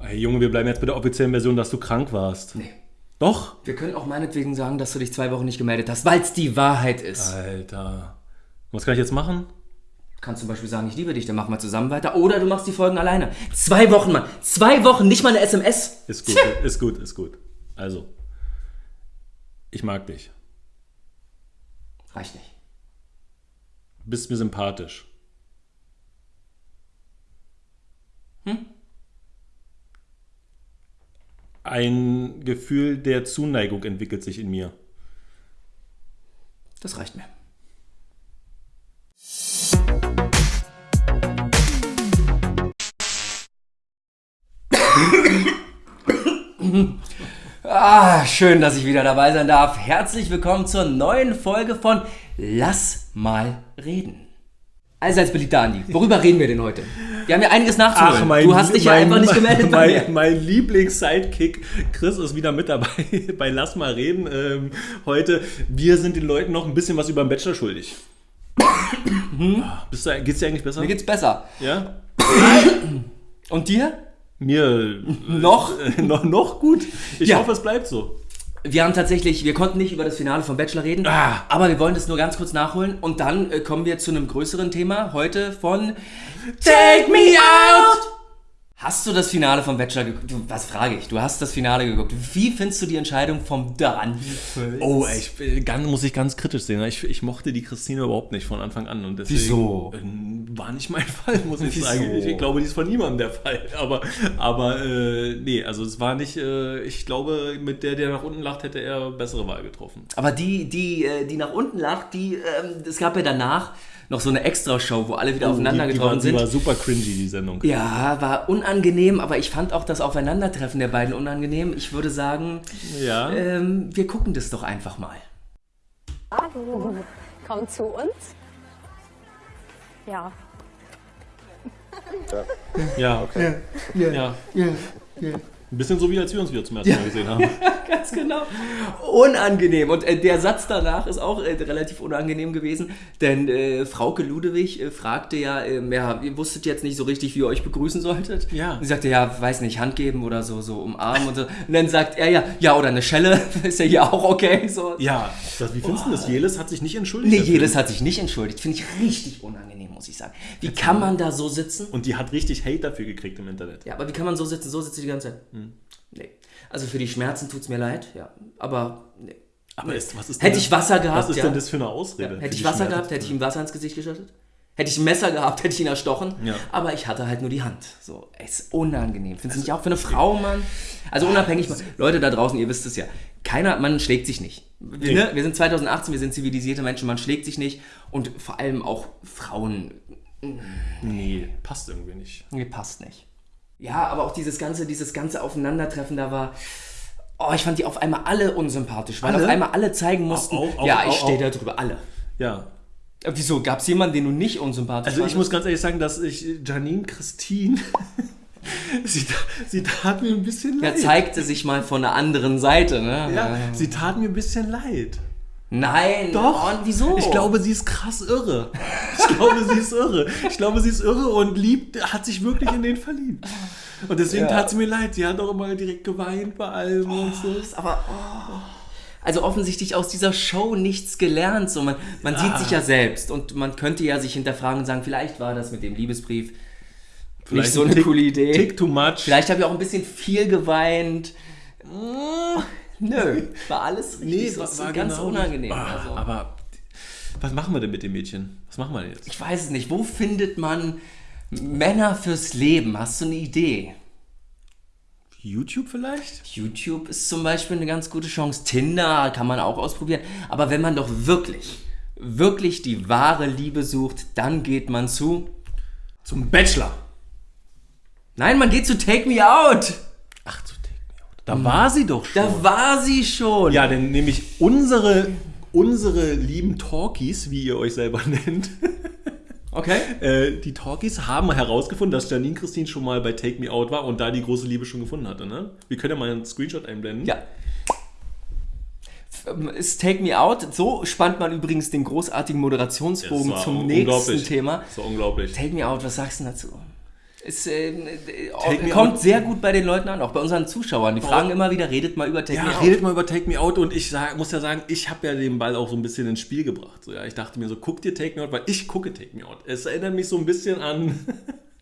Hey Junge, wir bleiben jetzt bei der offiziellen Version, dass du krank warst. Nee. Doch? Wir können auch meinetwegen sagen, dass du dich zwei Wochen nicht gemeldet hast, weil es die Wahrheit ist. Alter. Was kann ich jetzt machen? Du kannst zum Beispiel sagen, ich liebe dich, dann machen wir zusammen weiter. Oder du machst die Folgen alleine. Zwei Wochen, Mann. Zwei Wochen, nicht mal eine SMS. Ist gut, ist gut, ist gut. Also, ich mag dich. Reicht nicht. Bist mir sympathisch. Hm? Ein Gefühl der Zuneigung entwickelt sich in mir. Das reicht mir. Ah, schön, dass ich wieder dabei sein darf. Herzlich willkommen zur neuen Folge von Lass mal reden. Allseits beliebter Andi, worüber reden wir denn heute? Wir haben ja einiges nachzuholen. du hast dich ja einfach nicht gemeldet bei mir. mein, mein Lieblings-Sidekick Chris ist wieder mit dabei bei Lass mal reden. Ähm, heute, wir sind den Leuten noch ein bisschen was über den Bachelor schuldig. Hm? Bist du, geht's dir eigentlich besser? Mir geht's besser. Ja? Und dir? Mir Noch? äh, noch, noch gut. Ich Ja. hoffe, es bleibt so. Wir haben tatsächlich, wir konnten nicht über das Finale von Bachelor reden, Ah. aber wir wollen das nur ganz kurz nachholen und dann äh, kommen wir zu einem größeren Thema heute von Take Me Out! Hast du das Finale von Bachelor geguckt? Was frage ich? Du hast das Finale geguckt. Wie findest du die Entscheidung vom Völz? Oh, ey, ich äh, ganz, muss ich ganz kritisch sehen. Ich, ich mochte die Christine überhaupt nicht von Anfang an. Und deswegen, Wieso? äh, War nicht mein Fall, muss ich Wieso? sagen. Ich, ich glaube, die ist von niemandem der Fall. Aber, aber äh, nee, also es war nicht, äh, ich glaube, mit der, der nach unten lacht, hätte er bessere Wahl getroffen. Aber die, die, äh, die nach unten lag, die, ähm, es gab ja danach noch so eine Extra-Show, wo alle wieder aufeinander die, die getroffen war, sind. Die war super cringy, die Sendung. Ja, war unangenehm, aber ich fand auch das Aufeinandertreffen der beiden unangenehm. Ich würde sagen, Ja. ähm, wir gucken das doch einfach mal. Hallo, komm zu uns. Ja, Ja, okay. Ja. Ein bisschen so wie als wir uns wieder zum ersten Mal gesehen haben. Ganz genau. Unangenehm. Und äh, der Satz danach ist auch äh, relativ unangenehm gewesen, denn äh, Frauke Ludewig äh, fragte ja, äh, ja, ihr wusstet jetzt nicht so richtig, wie ihr euch begrüßen solltet. Ja. Und sie sagte, ja, weiß nicht, Hand geben oder so, so umarmen und so. Und dann sagt er ja, ja, oder eine Schelle, ist ja hier auch okay. So. Ja, das, wie findest du das? Jelis hat sich nicht entschuldigt. Nee, jedes hat sich nicht entschuldigt. Finde ich richtig unangenehm, muss ich sagen. Wie kann man da so sitzen? Und die hat richtig Hate dafür gekriegt im Internet. Ja, aber wie kann man so sitzen? So sitze ich die ganze Zeit. Hm. Nee. Also für die Schmerzen tut es mir leid, ja. Aber nee. Aber ist, was ist Hätte ich Wasser gehabt, Was ist ja. denn das für eine Ausrede? für Hätte ich Wasser Schmerzen? gehabt, hätte ich ihm Wasser ins Gesicht geschüttet. Hätte ich ein Messer gehabt, hätte ich ihn erstochen. Ja. Aber ich hatte halt nur die Hand. So, es ist unangenehm. Findest du nicht auch für eine Frau, Mann? Also unabhängig, Leute da draußen, ihr wisst es ja. Keiner, man schlägt sich nicht. Wir, Nee. ne? wir sind 2018, wir sind zivilisierte Menschen, man schlägt sich nicht. Und vor allem auch Frauen, Nee, passt irgendwie nicht. nee, passt nicht. Ja, aber auch dieses ganze, dieses ganze Aufeinandertreffen, da war. Oh, ich fand die auf einmal alle unsympathisch, weil Alle? auf einmal alle zeigen mussten. Auch- auch- ja, ich stehe da drüber, alle. Ja. Äh, Wieso? Gab es jemanden, den du nicht unsympathisch Also ich fandest? muss ganz ehrlich sagen, dass ich Janine Christine, sie, sie tat mir ein bisschen Er leid. zeigte sich mal von der anderen Seite, ne? ja, sie tat mir ein bisschen leid. Nein, Doch. Oh, und wieso? Ich glaube, sie ist krass irre. Ich glaube, sie ist irre. Ich glaube, sie ist irre und liebt, hat sich wirklich in den verliebt. Und deswegen Ja. tat sie mir leid. Sie hat auch immer direkt geweint bei allem und so. Aber, oh. Also offensichtlich aus dieser Show nichts gelernt. So, man man Ah. sieht sich ja selbst und man könnte ja sich hinterfragen und sagen, vielleicht war das mit dem Liebesbrief nicht so ein eine Tick- coole Idee. Tick too much. Vielleicht habe ich auch ein bisschen viel geweint. Nö, war alles richtig. so, es ist ganz genau- unangenehm. Ah, also. Aber was machen wir denn mit dem Mädchen? Was machen wir denn jetzt? Ich weiß es nicht. Wo findet man Männer fürs Leben? Hast du eine Idee? YouTube vielleicht? YouTube ist zum Beispiel eine ganz gute Chance. Tinder kann man auch ausprobieren. Aber wenn man doch wirklich, wirklich die wahre Liebe sucht, dann geht man zu. Zum Bachelor. Nein, man geht zu Take Me Out. Ach, zu Take Me Out. Da war sie doch schon. Da war sie schon. Ja, denn nämlich unsere, unsere lieben Talkies, wie ihr euch selber nennt, Okay. äh, die Talkies haben herausgefunden, dass Janine Christine schon mal bei Take Me Out war und da die große Liebe schon gefunden hatte. Ne? Wir können ja mal einen Screenshot einblenden. Ja. F- Ist Take Me Out. So spannt man übrigens den großartigen Moderationsbogen zum nächsten Thema. Das war unglaublich. Take Me Out, was sagst du dazu? Es äh, äh, kommt sehr gut bei den Leuten an, auch bei unseren Zuschauern. Die fragen immer wieder, redet mal über Take Ja, Me Out. redet mal über Take Me Out und ich sag, muss ja sagen, ich habe ja den Ball auch so ein bisschen ins Spiel gebracht. So, ja, ich dachte mir so, guck dir Take Me Out, weil ich gucke Take Me Out. Es erinnert mich so ein bisschen an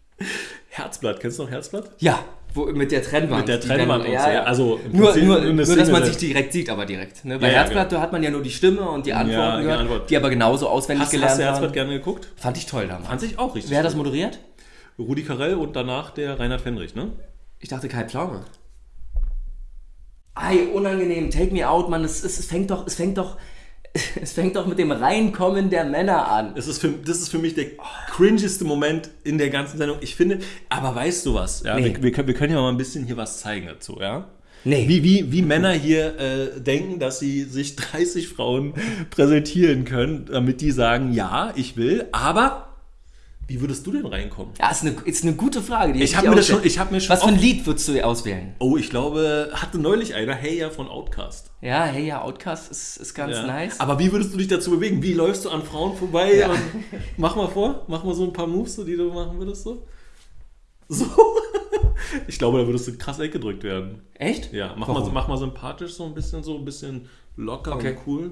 Herzblatt. Kennst du noch Herzblatt? Ja, wo, mit der Trennwand. Mit der die Trennwand dann- und so, ja. Also im nur, nur, nur dass man sich direkt sieht, aber direkt. Ne? Bei Ja, ja, Herzblatt da hat man ja nur die Stimme und die Antworten die gehört, Antwort. die aber genauso auswendig Hast, gelernt hast du Herzblatt gerne geguckt? Fand ich toll damals. Fand ich auch richtig. Wer hat das moderiert? Rudi Carell und danach der Reinhard Fendrich, ne? Ich dachte Kai Pflaume. Ei, unangenehm. Take me out, Mann. Es, es, es fängt doch, es fängt doch, es fängt doch mit dem Reinkommen der Männer an. Es ist für, das ist für mich der cringeste Moment in der ganzen Sendung. Ich finde, aber weißt du was? Ja, Nee. wir, wir, können, wir können ja mal ein bisschen hier was zeigen dazu, ja? Nee. Wie, wie, wie Männer hier äh, denken, dass sie sich 30 Frauen präsentieren können, damit die sagen, ja, ich will, aber wie würdest du denn reinkommen? Ja, ist eine, ist eine gute Frage. Ich hätte hab mir das auswählen. schon- ich hab mir schon Was für ein Lied würdest du auswählen? Oh, ich glaube, hatte neulich einer, hey ja, von Outcast. Ja, hey, ja, Outcast ist, ist ganz Ja. nice. Aber wie würdest du dich dazu bewegen? Wie läufst du an Frauen vorbei? Ja. Mach mal vor, mach mal so ein paar Moves, so, die du machen würdest so. So. Ich glaube, da würdest du krass weggedrückt werden. Echt? Ja, mach mal, Warum? mach mal sympathisch, so ein bisschen so, ein bisschen locker Okay. und cool.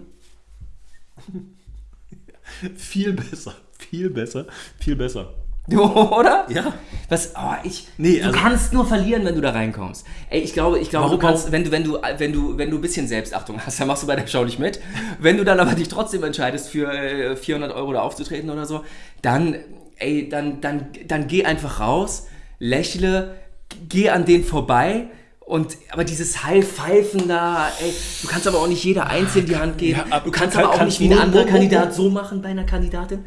viel besser, viel besser, viel besser. Oder? Ja. Was? Oh, ich. Nee, du also- kannst nur verlieren, wenn du da reinkommst. Ey, ich glaube, ich glaube, Warum- du kannst, wenn du, wenn du, wenn du, wenn du ein bisschen Selbstachtung hast, dann machst du bei der Show nicht mit. Wenn du dann aber dich trotzdem entscheidest, für äh, 400 Euro da aufzutreten oder so, dann, ey, dann, dann, dann geh einfach raus, lächle, geh an den vorbei. Und aber dieses Heilpfeifen da, ey, du kannst aber auch nicht jeder einzeln die Hand geben. Ja, aber du kannst kann- aber auch kannst nicht wie ein anderer Kandidat so machen bei einer Kandidatin.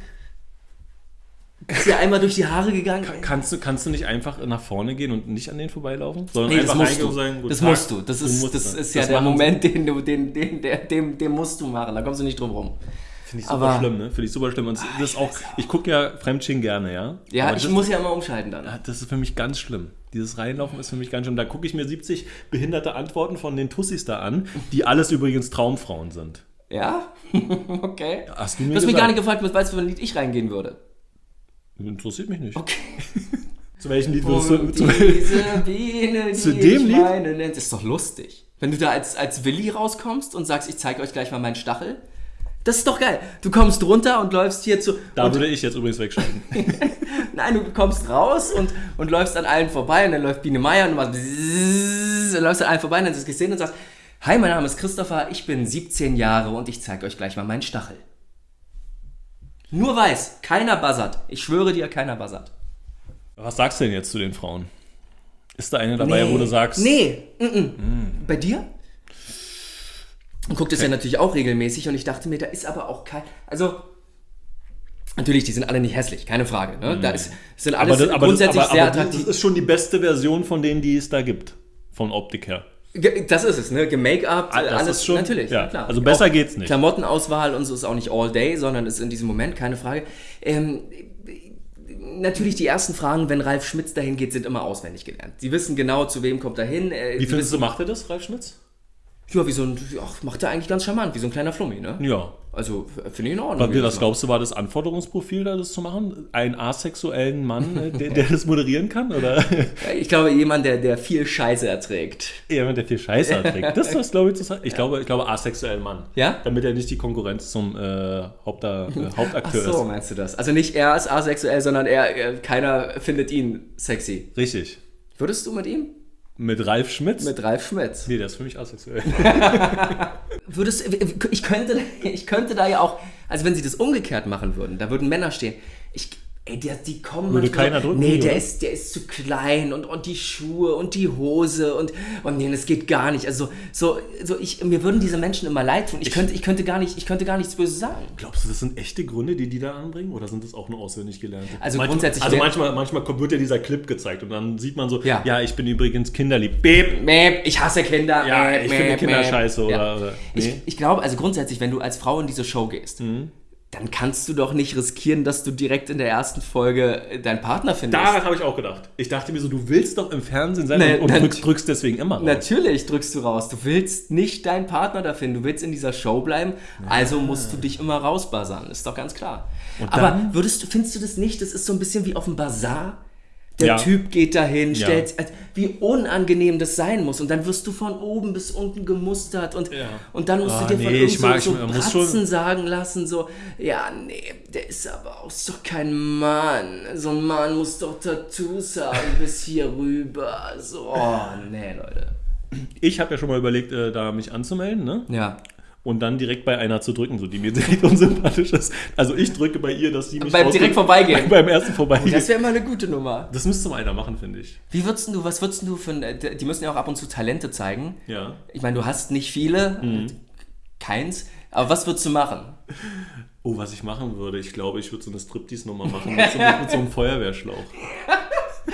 Ist dir einmal durch die Haare gegangen? Kannst du, kannst du nicht einfach nach vorne gehen und nicht an denen vorbeilaufen? Sondern Nee, das musst du. guten das Tag. musst du. Das ist, musst das dann. ist ja Das der. Moment, den du, den, den, der, dem, den musst du machen. Da kommst du nicht drum rum. Finde ich super Aber- schlimm, ne? Finde ich super schlimm. Und das ist auch, ich gucke ja Fremdsching gerne, ja? Ja, Aber ich das, muss ja immer umschalten dann. Das ist für mich ganz schlimm. Dieses Reinlaufen ist für mich ganz schlimm. Da gucke ich mir 70 behinderte Antworten von den Tussis da an, die alles übrigens Traumfrauen sind. Ja? okay. Hast du mir Du hast mich gar nicht gefragt, was weißt du, für ein Lied ich reingehen würde. Interessiert mich nicht. Okay. Zu welchem Lied würdest du... Zu, diese Biene, die Zu dem Lied? meine, nennt, ist doch lustig. Wenn du da als, als Willi rauskommst und sagst, ich zeige euch gleich mal meinen Stachel. Das ist doch geil. Du kommst runter und läufst hier zu. da würde ich jetzt übrigens wegschalten. Nein, du kommst raus und, und läufst an allen vorbei und dann läuft Biene Meier und du machst bzzz, und läufst an allen vorbei und dann hast du es gesehen und sagst, Hi, mein Name ist Christopher, ich bin 17 Jahre und ich zeige euch gleich mal meinen Stachel. Nur weiß, keiner buzzert. Ich schwöre dir, keiner buzzert. Was sagst du denn jetzt zu den Frauen? Ist da eine dabei, wo du sagst... Nee, mm -mm. bei dir? Und guckt es ja natürlich auch regelmäßig und ich dachte mir, da ist aber auch kein. Also, natürlich, die sind alle nicht hässlich, keine Frage. Ne? Da ist, sind Mhm. Aber alles das, aber, das, grundsätzlich aber, sehr aber das attraktiv. ist schon die beste Version von denen, die es da gibt. Von Optik her. Das ist es, ne? Gemake-up, Ah, alles ist schon- natürlich, ja. klar. Also besser Auch geht's nicht. Klamottenauswahl und so ist auch nicht all day, sondern ist in diesem Moment, keine Frage. Ähm, natürlich die ersten Fragen, wenn Ralf Schmitz dahin geht, sind immer auswendig gelernt. Sie wissen genau, zu wem kommt er hin. Äh, Wie findest du, wissen, macht er das, Ralf Schmitz? Ja, wie so ein, ach, macht er eigentlich ganz charmant, wie so ein kleiner Flummi, ne? Ja. Also, f- finde ich in Ordnung. Was, was das glaubst du, war das Anforderungsprofil, da das zu machen? Einen asexuellen Mann, äh, der, der das moderieren kann? Oder Ich glaube, jemand, der, der viel Scheiße erträgt. jemand, der viel Scheiße erträgt? Das ist das, glaube ich, zu sagen. Ich glaube, ich glaube, asexuellen Mann. Ja? Damit er nicht die Konkurrenz zum äh, Haupta, äh, Ach Hauptakteur so, meinst du das? Also nicht er ist asexuell, sondern er, er, keiner findet ihn sexy. ist. Richtig. Würdest du mit ihm? Mit Ralf Schmitz? Mit Ralf Schmitz. nee, der ist für mich asexuell. Würdest ich könnte, ich könnte da ja auch, also wenn sie das umgekehrt machen würden, da würden Männer stehen. Ich, ey, der, die kommen. Würde manchmal- keiner drücken, Nee, der oder? ist, der ist zu klein und, und die Schuhe und die Hose und, und nee, das geht gar nicht. Also so, so ich, mir würden diese Menschen immer leid tun. Ich, könnte, ich könnte gar nicht, ich könnte gar nichts Böses sagen. Glaubst du, das sind echte Gründe, die die da anbringen? Oder sind das auch nur auswendig gelernte? Also manchmal, grundsätzlich Also manchmal, manchmal wird ja dieser Clip gezeigt und dann sieht man so, ja, Ja. ich bin übrigens kinderlieb. Beep. Mäh, ich hasse Kinder. Ja, mäh, ich finde Kinder scheiße oder- Ja. oder- Ich, nee. ich glaube, also grundsätzlich, wenn du als Frau in diese Show gehst, Mhm. Dann kannst du doch nicht riskieren, dass du direkt in der ersten Folge äh, deinen Partner findest. Daran habe ich auch gedacht. Ich dachte mir so, du willst doch im Fernsehen sein Nee, und, drückst, drückst deswegen immer raus. Natürlich drückst du raus. Du willst nicht deinen Partner da finden. Du willst in dieser Show bleiben. Also musst du dich immer rausbuzzern. Ist doch ganz klar. Aber würdest du, findest du das nicht? Das ist so ein bisschen wie auf dem Bazar. Der Ja. Typ geht dahin, Ja. stellt, also, wie unangenehm das sein muss. Und dann wirst du von oben bis unten gemustert und, Ja. und dann musst Ah, du dir von nee, irgend ich so, mag- so ich muss Bratzen schon- sagen lassen, so, ja, nee, der ist aber auch doch kein Mann. So ein Mann muss doch Tattoos haben bis hier rüber. So, oh, nee, Leute. Ich habe ja schon mal überlegt, äh, da mich anzumelden, ne? Ja. Und dann direkt bei einer zu drücken, so die mir direkt unsympathisch ist. Also ich drücke bei ihr, dass sie mich Beim direkt vorbeigehen. Beim ersten vorbeigehen. Das Das, wäre mal eine gute Nummer. müsste mal einer machen, finde ich. Wie würdest du, was würdest du für ein, äh, die müssen ja auch ab und zu Talente zeigen. Ja. Ich meine, du hast nicht viele, Mhm. keins, aber was würdest du machen? Oh, was ich machen würde, ich glaube, ich würde so eine Striptease-Nummer machen mit so, mit so einem Feuerwehrschlauch.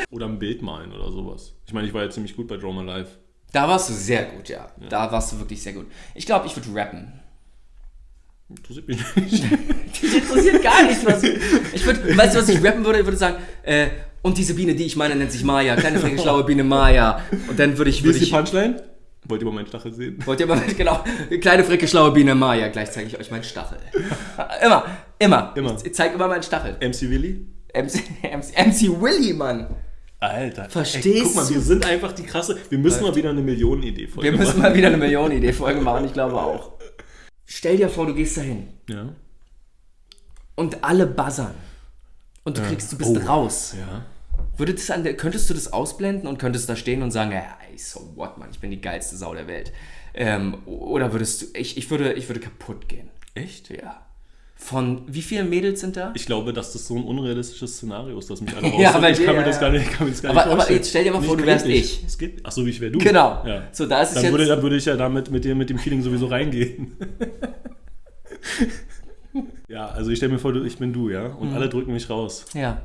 Oder ein Bild malen oder sowas. Ich meine, ich war ja ziemlich gut bei Draw My Life. Da warst du sehr gut, ja. Da warst du wirklich sehr gut. Ich glaube, ich würde rappen. Interessiert mich nicht. Dich interessiert gar nicht, was ich. ich würd, weißt du, was ich rappen würde? Ich würde sagen, äh, und diese Biene, die ich meine, nennt sich Maya. Kleine, freche, schlaue Biene Maya. Und dann würde ich. Wie Würde ist die Punchline? Wollt ihr mal meinen Stachel sehen? wollt ihr mal, genau, kleine, fricke, schlaue Biene Maya. Gleich zeige ich euch meinen Stachel. immer, immer. Immer. Ich zeige immer meinen Stachel. MC Willy? MC, MC, MC Willy, Mann. Alter. Verstehst ey, Guck mal, du? wir sind einfach die krasse. Wir müssen mal wieder eine Millionenidee folgen. Wir müssen mal wieder eine Millionenidee-Folge machen, ich glaube auch. Stell dir vor, du gehst dahin Ja. und alle buzzern. Und du kriegst, du bist Oh. raus. Ja. Würde das an der, könntest du das ausblenden und könntest da stehen und sagen, ja, so what, Mann, ich bin die geilste Sau der Welt. Ähm, oder würdest du, ich, ich, würde, ich würde kaputt gehen. Echt? Ja. Von, wie viele Mädels sind da? Ich glaube, dass das so ein unrealistisches Szenario ist, dass mich alle Ja, bei ich dir, kann mir ja, das ja. gar nicht, kann mir das gar Aber- nicht aber vorstellen. jetzt stell dir mal vor, du wärst wirklich. ich. Es geht. Ach so, wie ich wäre du. Genau. Ja. So, da ist Dann jetzt. würde, dann würde ich ja damit mit dem, mit dem Feeling sowieso reingehen. ja, also ich stelle mir vor, ich bin du, ja? Und Mhm. alle drücken mich raus. ja.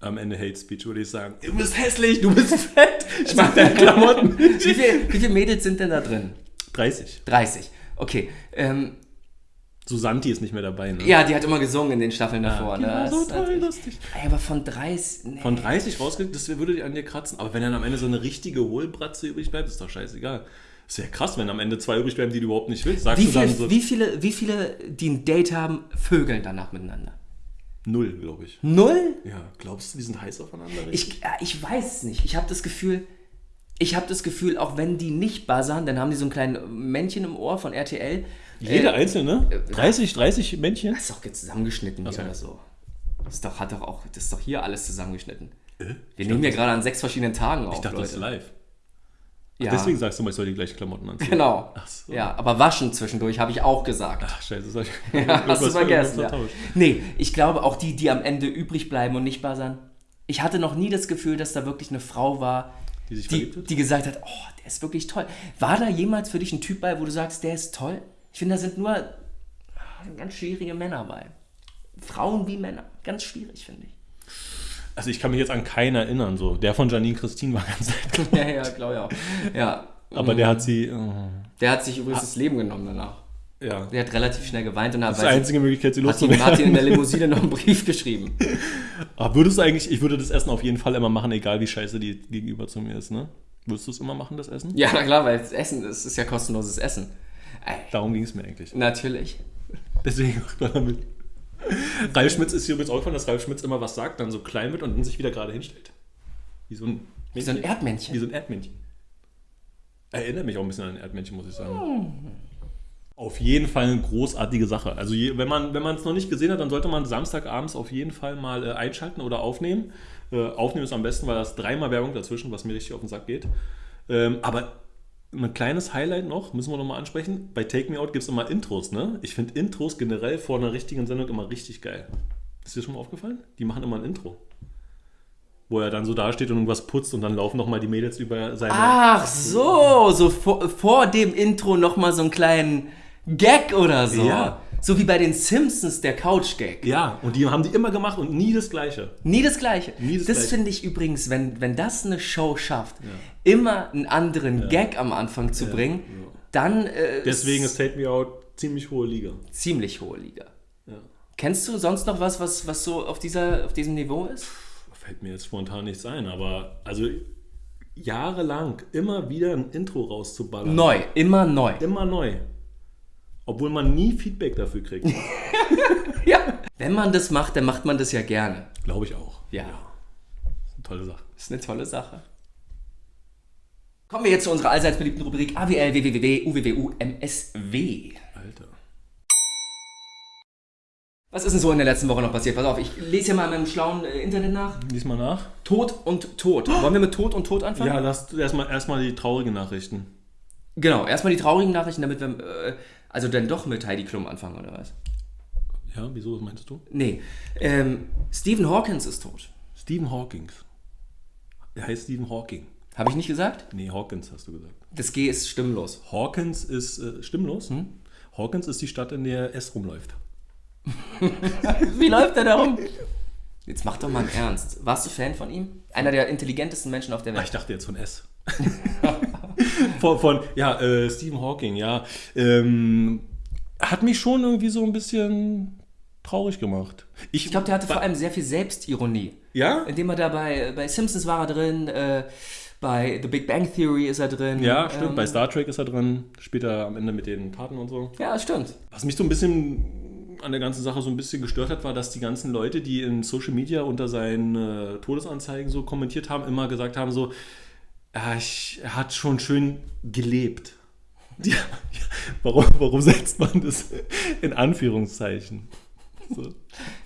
Am Ende Hate Speech würde ich sagen, du bist hässlich, du bist fett, ich Also mag deine Klamotten Wie viele wie viel Mädels sind denn da drin? 30. 30. Okay. Ähm, Susanti ist nicht mehr dabei, ne? ja, die hat immer gesungen in den Staffeln davor. Die Ne? so natürlich- lustig. Ey, aber von 30. Nee. Von 30 rausgeht, das würde die an dir kratzen. Aber wenn dann am Ende so eine richtige Hohlbratze übrig bleibt, ist doch scheißegal. Ist ja krass, wenn am Ende zwei übrig bleiben, die du überhaupt nicht willst. Sagst wie, du dann viel, so wie, viele, wie viele, die ein Date haben, vögeln danach miteinander? null, glaube ich. Null? Ja, glaubst du, die sind heiß aufeinander? Ich, ja, ich weiß es nicht. Ich habe das Gefühl, ich habe das Gefühl, auch wenn die nicht buzzern, dann haben die so ein kleines Männchen im Ohr von RTL. Jeder Äh, einzelne? 30, 30 Männchen? Das ist doch jetzt zusammengeschnitten hier so. oder so. Das ist doch, hat doch auch, das ist doch hier alles zusammengeschnitten. Wir Ich nehmen ja gerade an sechs verschiedenen Tagen auf, Ich dachte, das ist Leute. live. Ja, Deswegen sagst du mal, ich soll die gleichen Klamotten anziehen. genau. Ach so. Ja, aber waschen zwischendurch habe ich auch gesagt. Ach, scheiße, das ich Ja, hast du vergessen. Ja. Nee, ich glaube auch die, die am Ende übrig bleiben und nicht buzzern. Ich hatte noch nie das Gefühl, dass da wirklich eine Frau war, Die sich die, die gesagt hat, oh, der ist wirklich toll. War da jemals für dich ein Typ bei, wo du sagst, der ist toll? Ich finde, da sind nur ganz schwierige Männer bei. Frauen wie Männer. Ganz schwierig, finde ich. Also ich kann mich jetzt an keinen erinnern. So. Der von Janine Christine war ganz nett. Ja, ja, glaube ich auch. Ja. Aber der hat sie... oh, Der hat sich übrigens das Leben genommen danach. ja. Der hat relativ schnell geweint und hat, Das ist die einzige Möglichkeit, sie hat, ihm, hat ihm in der loszuwerden. Limousine noch einen Brief geschrieben. Aber würdest du eigentlich... Ich würde das Essen auf jeden Fall immer machen, egal wie scheiße die gegenüber zu mir ist, ne? Würdest du es immer machen, das Essen? Ja, na klar, weil das Essen das ist ja kostenloses Essen. Darum ging es mir eigentlich. natürlich. Deswegen macht man damit. Ralf Schmitz ist hier übrigens aufgefallen, dass Ralf Schmitz immer was sagt, dann so klein wird und dann sich wieder gerade hinstellt. Wie so ein, Wie so ein Erdmännchen. Wie so ein Erdmännchen. Erinnert mich auch ein bisschen an ein Erdmännchen, muss ich sagen. Auf jeden Fall eine großartige Sache. Also je, wenn man wenn man es noch nicht gesehen hat, dann sollte man Samstagabends auf jeden Fall mal äh, einschalten oder aufnehmen. Äh, aufnehmen ist am besten, weil da ist dreimal Werbung dazwischen, was mir richtig auf den Sack geht. Ähm, aber ein kleines Highlight noch, müssen wir noch mal ansprechen. Bei Take Me Out gibt es immer Intros, ne? Ich finde Intros generell vor einer richtigen Sendung immer richtig geil. Ist dir schon mal aufgefallen? Die machen immer ein Intro. Wo er dann so dasteht und irgendwas putzt und dann laufen noch mal die Mädels über seine... Ach so, so vor, vor dem Intro nochmal so einen kleinen Gag oder so. Ja. So wie bei den Simpsons, der Couch-Gag. Ja, und die haben die immer gemacht und nie das Gleiche. Nie das Gleiche. Nie das das finde ich übrigens, wenn, wenn das eine Show schafft, immer einen anderen Gag am Anfang zu bringen, dann äh, Deswegen ist Take Me Out ziemlich hohe Liga. ziemlich hohe Liga. Ja. Kennst du sonst noch was, was, was so auf, dieser, auf diesem Niveau ist? Fällt mir jetzt spontan nichts ein, aber also jahrelang immer wieder ein Intro rauszuballern. Neu, immer neu. Immer neu. Obwohl man nie Feedback dafür kriegt. Ja. Wenn man das macht, dann macht man das ja gerne. Glaube ich auch. Ja. Tolle Sache. Ist eine tolle Sache. Kommen wir jetzt zu unserer allseits beliebten Rubrik AWL, WWW, UWWU, MSW. Alter. Was ist denn so in der letzten Woche noch passiert? Pass auf, ich lese hier mal in meinem schlauen äh, Internet nach. Lies mal nach. Tod und Tod. Wollen wir mit Tod und Tod anfangen? Ja, lass erstmal erstmal die traurigen Nachrichten. Genau, erstmal die traurigen Nachrichten, damit wir, äh, also dann doch mit Heidi Klum anfangen, oder was? Ja, wieso meinst du? Nee, ähm, Stephen Hawkins ist tot. Stephen Hawkins. Er heißt Stephen Hawking. Habe ich nicht gesagt? Nee, Hawkins hast du gesagt. Das G ist stimmlos. Hawkins ist äh, stimmlos. Hawkins ist die Stadt, in der S rumläuft. Wie läuft er darum? Jetzt mach doch mal Ernst. Warst du Fan von ihm? Einer der intelligentesten Menschen auf der Ah, ich Welt. dachte jetzt von S. von, von, ja, äh, Stephen Hawking, ja. Ähm, hat mich schon irgendwie so ein bisschen traurig gemacht. Ich, Ich glaube, der hatte vor allem sehr viel Selbstironie. Ja? Indem er da bei, bei Simpsons war er drin, äh, bei The Big Bang Theory ist er drin. Ja, stimmt. Ähm, Bei Star Trek ist er drin. Später am Ende mit den Karten und so. Ja, stimmt. Was mich so ein bisschen an der ganzen Sache so ein bisschen gestört hat, war, dass die ganzen Leute, die in Social Media unter seinen äh, Todesanzeigen so kommentiert haben, immer gesagt haben so, ja, ich, er hat schon schön gelebt. Ja, warum, warum setzt man das in Anführungszeichen? So.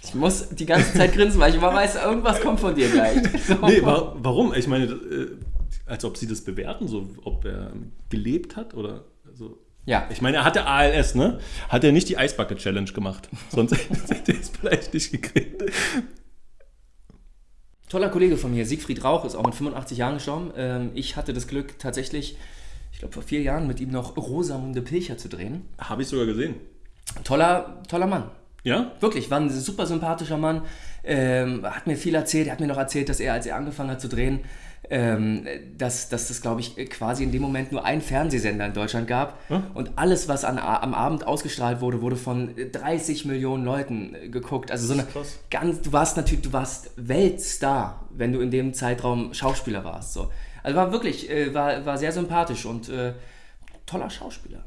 Ich muss die ganze Zeit grinsen, weil ich immer weiß, irgendwas kommt von dir gleich. So. Nee, wa warum? Ich meine, äh, als ob sie das bewerten, so ob er gelebt hat oder so. Ja. Ich meine, er hatte ALS, ne? Hat er nicht die Eisbucket Challenge gemacht. Sonst hätte er es vielleicht nicht gekriegt. Toller Kollege von mir, Siegfried Rauch, ist auch mit 85 Jahren gestorben. Ähm, ich hatte das Glück, tatsächlich, ich glaube vor vier Jahren mit ihm noch Rosamunde Pilcher zu drehen. Habe ich sogar gesehen. Toller, toller Mann. Ja? Wirklich, war ein super sympathischer Mann. Ähm, hat mir viel erzählt. Er hat mir noch erzählt, dass er, als er angefangen hat zu drehen, ähm, dass, dass das, glaube ich, quasi in dem Moment nur einen Fernsehsender in Deutschland gab. Und alles, was an, am Abend ausgestrahlt wurde, wurde von 30 Millionen Leuten äh, geguckt. Also so eine ganz, du warst natürlich, du warst Weltstar, wenn du in dem Zeitraum Schauspieler warst. So. Also war wirklich, äh, war, war sehr sympathisch und äh, toller Schauspieler.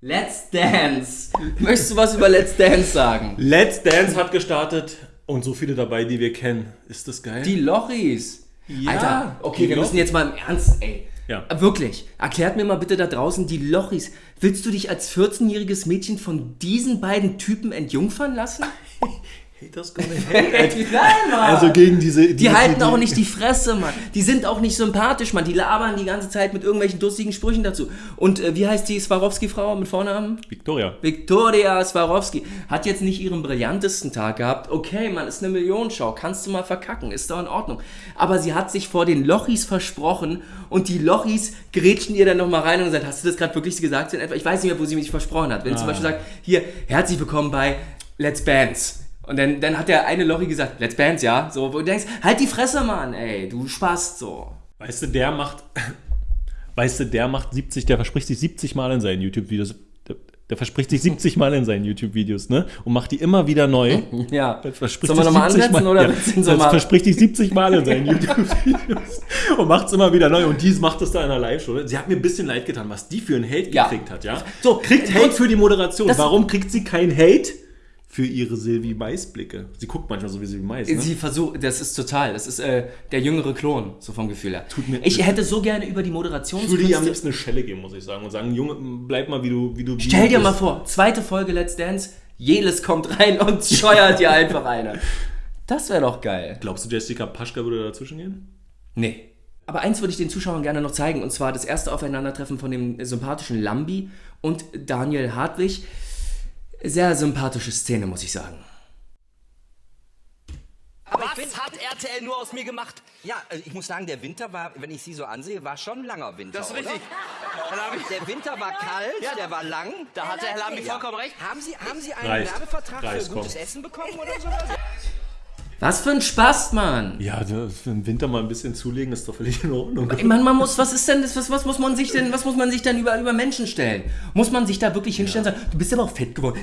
Let's Dance. Möchtest du was über Let's Dance sagen? Let's Dance hat gestartet und so viele dabei, die wir kennen. Ist das geil? Die Lochis. Ja, Alter, okay, wir müssen jetzt mal im Ernst, ey. Ja. Wirklich. Erklärt mir mal bitte da draußen die Lochis. Willst du dich als 14-jähriges Mädchen von diesen beiden Typen entjungfern lassen? Haters gonna hate. Nein, Mann. Also gegen diese. die halten auch nicht die Fresse, Mann. Die sind auch nicht sympathisch, Mann. Die labern die ganze Zeit mit irgendwelchen lustigen Sprüchen dazu. Und äh, wie heißt die Swarovski-Frau mit Vornamen? Victoria. Viktoria Swarovski hat jetzt nicht ihren brillantesten Tag gehabt. Okay, Mann, ist eine Millionenschau. Kannst du mal verkacken. Ist doch in Ordnung. Aber sie hat sich vor den Lochis versprochen und die Lochis grätschen ihr dann nochmal rein und sagen, hast du das gerade wirklich gesagt? Ich weiß nicht mehr, wo sie mich versprochen hat. Wenn sie zum Beispiel sagt, hier, herzlich willkommen bei Let's Bands. Und dann, dann hat der eine Lochi gesagt, Let's Bands, ja? So, wo du denkst, halt die Fresse, Mann, ey, du Spast, so. Weißt du, der macht. Weißt du, der macht 70, der verspricht sich 70 Mal in seinen YouTube-Videos. Der, der verspricht sich 70 Mal in seinen YouTube-Videos, ne? Und macht die immer wieder neu. Ja. Der verspricht Sollen wir nochmal 70 ansetzen Mal- oder ja, so das mal- verspricht sich 70 Mal in seinen YouTube-Videos und macht es immer wieder neu. Und dies macht es da in einer Live-Show. Sie hat mir ein bisschen leid getan, was die für einen Hate Ja. gekriegt hat, ja? So, kriegt Hate für die Moderation. Das- Warum kriegt sie kein Hate? Für ihre Silvi Mais-Blicke. Sie guckt manchmal so wie Silvi Mais. Ne? Sie versucht, das ist total, das ist äh, der jüngere Klon, so vom Gefühl her. Tut mir- ich hätte so gerne über die Ich würde ihr am liebsten eine Schelle geben, muss ich sagen. Und sagen, Junge, bleib mal, wie du, wie du wie Stell du dir mal vor, zweite Folge Let's Dance, Jeles kommt rein und scheuert dir einfach eine. Das wäre doch geil. Glaubst du, Jessica Paschka würde dazwischen gehen? Nee. Aber eins würde ich den Zuschauern gerne noch zeigen, und zwar das erste Aufeinandertreffen von dem sympathischen Lambi und Daniel Hartwig. Sehr sympathische Szene, muss ich sagen. Was hat RTL nur aus mir gemacht? Ja, also ich muss sagen, der Winter war, wenn ich Sie so ansehe, war schon ein langer Winter. Das ist richtig. Der Winter war kalt, der war lang. da hat der Herr Lambi vollkommen recht. Haben Sie, haben Sie einen Reicht. Werbevertrag Reicht, für gutes komm. Essen bekommen oder sowas? Was für ein Spaß, Mann! Ja, für den Winter mal ein bisschen zulegen ist doch völlig in Ordnung. Ich meine, man muss, was ist denn das, was, was muss man sich denn, was muss man sich denn über, über Menschen stellen? Muss man sich da wirklich hinstellen und sagen, du bist aber auch fett geworden.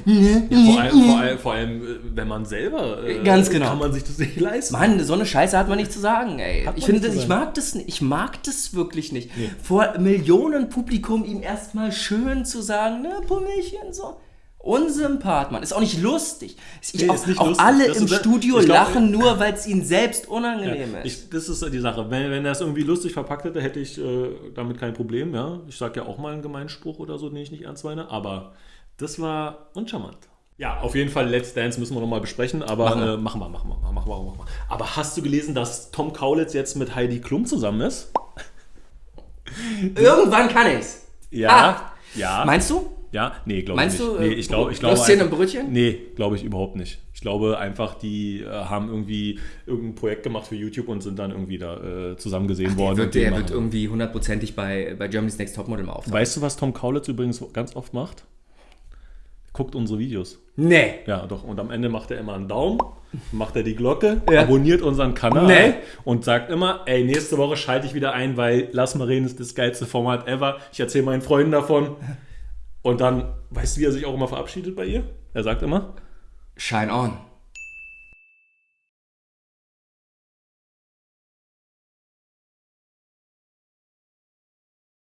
Vor allem, vor allem, vor allem, äh, wenn man selber. Äh, Ganz genau. Kann man sich das nicht leisten. Mann, so eine Scheiße hat man nicht zu sagen, ey. Hat Ich man finde, das, ich mag das nicht. Ich mag das wirklich nicht. Vor Millionen Publikum ihm erstmal schön zu sagen, ne, Pummelchen, so. Unsympath, Mann. Ist auch nicht lustig. Ich, Nee, auch ist nicht auch lustig. alle Das im ist- Studio glaub- lachen nur, weil es ihnen selbst unangenehm ist. Ich, das ist die Sache. Wenn, wenn er es irgendwie lustig verpackt hätte, hätte ich äh, damit kein Problem. Ja? Ich sage ja auch mal einen Gemeinspruch oder so, den ich nicht ernst meine. Aber das war uncharmant. Ja, auf jeden Fall Let's Dance müssen wir nochmal besprechen. Aber Machen wir. Äh, machen wir, machen wir, machen wir, machen wir. Aber hast du gelesen, dass Tom Kaulitz jetzt mit Heidi Klum zusammen ist? Irgendwann kann ich's. Ja. Ah. Ja. Meinst du? Ja, nee, glaube ich Meinst nicht. du, nee, äh, ich glaube, ich glaube Würstchen einfach- und Brötchen? Nee, glaube ich überhaupt nicht. Ich glaube einfach, die äh, haben irgendwie irgendein Projekt gemacht für YouTube und sind dann irgendwie da äh, zusammen gesehen worden. Wird, und den der wird irgendwie hundertprozentig bei, bei Germany's Next Topmodel mal auftauchen. Weißt du, was Tom Kaulitz übrigens ganz oft macht? Guckt unsere Videos. Nee. Ja, doch. Und am Ende macht er immer einen Daumen, macht er die Glocke, Ja. abonniert unseren Kanal Nee. und sagt immer, ey, nächste Woche schalte ich wieder ein, weil Lass mal reden ist das geilste Format ever. Ich erzähle meinen Freunden davon. Und dann, weißt du, wie er sich auch immer verabschiedet bei ihr? Er sagt immer, Shine on.